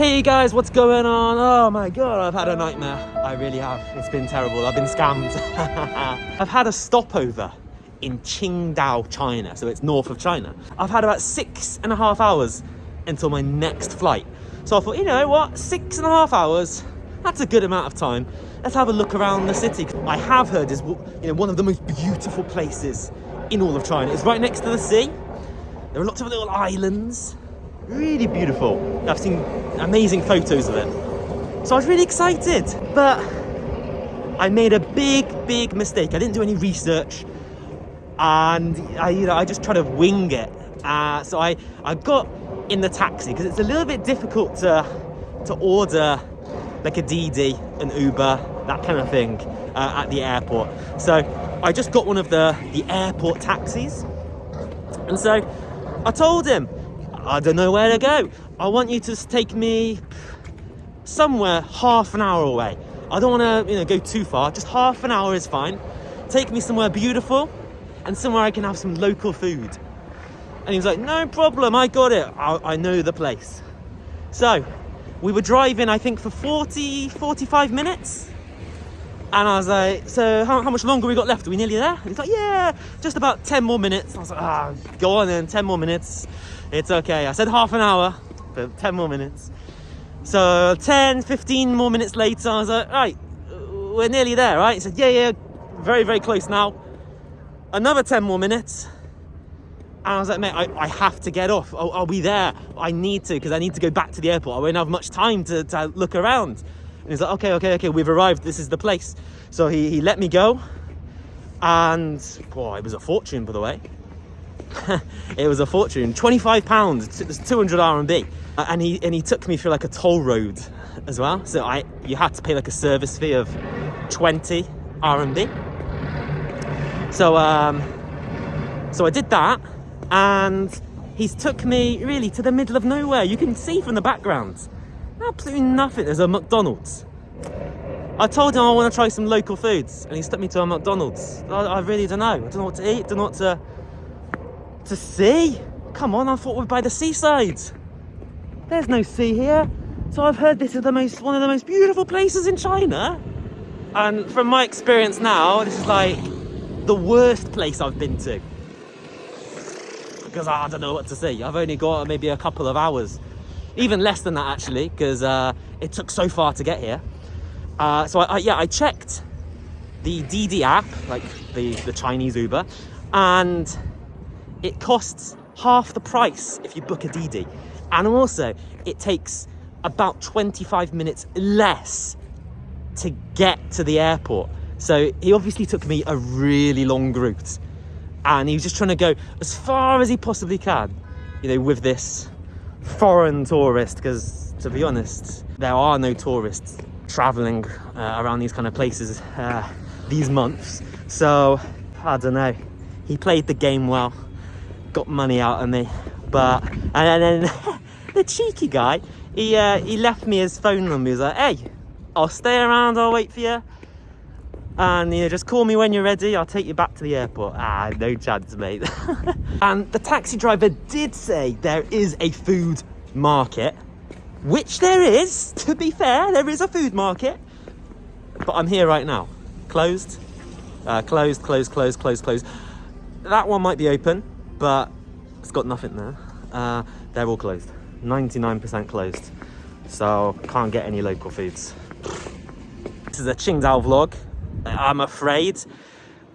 Hey guys, what's going on? Oh my god, I've had a nightmare. I really have. It's been terrible. I've been scammed. I've had a stopover in Qingdao, China. So it's north of China. I've had about six and a half hours until my next flight. So I thought, you know what? Six and a half hours, that's a good amount of time. Let's have a look around the city. I have heard is you know one of the most beautiful places in all of China. It's right next to the sea. There are lots of little islands really beautiful. I've seen amazing photos of it. So I was really excited, but I made a big, big mistake. I didn't do any research and I, you know, I just tried to wing it. Uh, so I, I got in the taxi because it's a little bit difficult to, to order like a Didi, an Uber, that kind of thing uh, at the airport. So I just got one of the, the airport taxis. And so I told him, I don't know where to go. I want you to take me somewhere half an hour away. I don't want to, you know, go too far. Just half an hour is fine. Take me somewhere beautiful and somewhere I can have some local food. And he was like, no problem, I got it. I, I know the place. So we were driving, I think, for 40, 45 minutes. And I was like, so how, how much longer we got left? Are we nearly there? And he's like, yeah, just about 10 more minutes. I was like, ah, go on then, 10 more minutes. It's okay. I said half an hour, but 10 more minutes. So 10, 15 more minutes later, I was like, right, we're nearly there, right? He said, yeah, yeah, very, very close now. Another 10 more minutes. And I was like, mate, I, I have to get off. I'll, I'll be there. I need to, because I need to go back to the airport. I won't have much time to, to look around. And he's like, okay, okay, okay, we've arrived. This is the place. So he, he let me go. And, boy, it was a fortune, by the way. it was a fortune 25 pounds 200 rmb uh, and he and he took me through like a toll road as well so i you had to pay like a service fee of 20 rmb so um so i did that and he's took me really to the middle of nowhere you can see from the background absolutely nothing there's a mcdonald's I told him I want to try some local foods and he stuck me to a McDonald's. I, I really don't know. I don't know what to eat, don't know what to to sea? Come on, I thought we're by the seaside. There's no sea here. So I've heard this is the most one of the most beautiful places in China. And from my experience now, this is like the worst place I've been to. Because I don't know what to see. I've only got maybe a couple of hours. Even less than that actually, because uh, it took so far to get here. Uh, so I, I, yeah, I checked the Didi app, like the, the Chinese Uber, and it costs half the price if you book a Didi. And also, it takes about 25 minutes less to get to the airport. So he obviously took me a really long route and he was just trying to go as far as he possibly can, you know, with this foreign tourist, because to be honest, there are no tourists traveling uh, around these kind of places uh, these months. So I don't know, he played the game well got money out of me. But, and then the cheeky guy, he, uh, he left me his phone number. He was like, hey, I'll stay around, I'll wait for you. And you know, just call me when you're ready, I'll take you back to the airport. Ah, no chance, mate. and the taxi driver did say there is a food market, which there is, to be fair, there is a food market. But I'm here right now. Closed, uh, closed, closed, closed, closed, closed. That one might be open but it's got nothing there. Uh, they're all closed, 99% closed. So can't get any local foods. This is a Qingdao vlog, I'm afraid.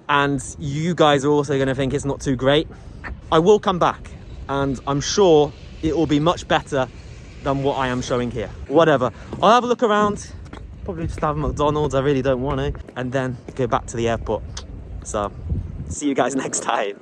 And you guys are also gonna think it's not too great. I will come back and I'm sure it will be much better than what I am showing here. Whatever, I'll have a look around, probably just have a McDonald's, I really don't want to, and then go back to the airport. So, see you guys next time.